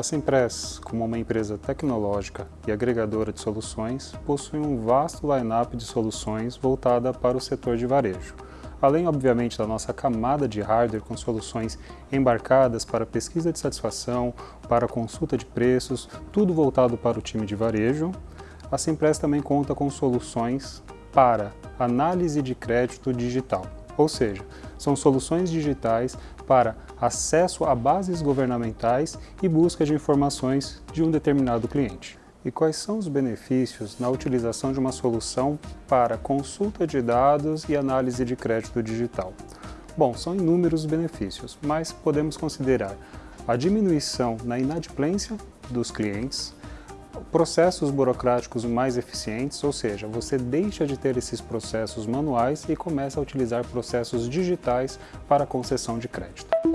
A Simpress, como uma empresa tecnológica e agregadora de soluções, possui um vasto line-up de soluções voltada para o setor de varejo. Além, obviamente, da nossa camada de hardware com soluções embarcadas para pesquisa de satisfação, para consulta de preços, tudo voltado para o time de varejo, a Simpress também conta com soluções para análise de crédito digital, ou seja, são soluções digitais para acesso a bases governamentais e busca de informações de um determinado cliente. E quais são os benefícios na utilização de uma solução para consulta de dados e análise de crédito digital? Bom, são inúmeros benefícios, mas podemos considerar a diminuição na inadimplência dos clientes, processos burocráticos mais eficientes, ou seja, você deixa de ter esses processos manuais e começa a utilizar processos digitais para concessão de crédito.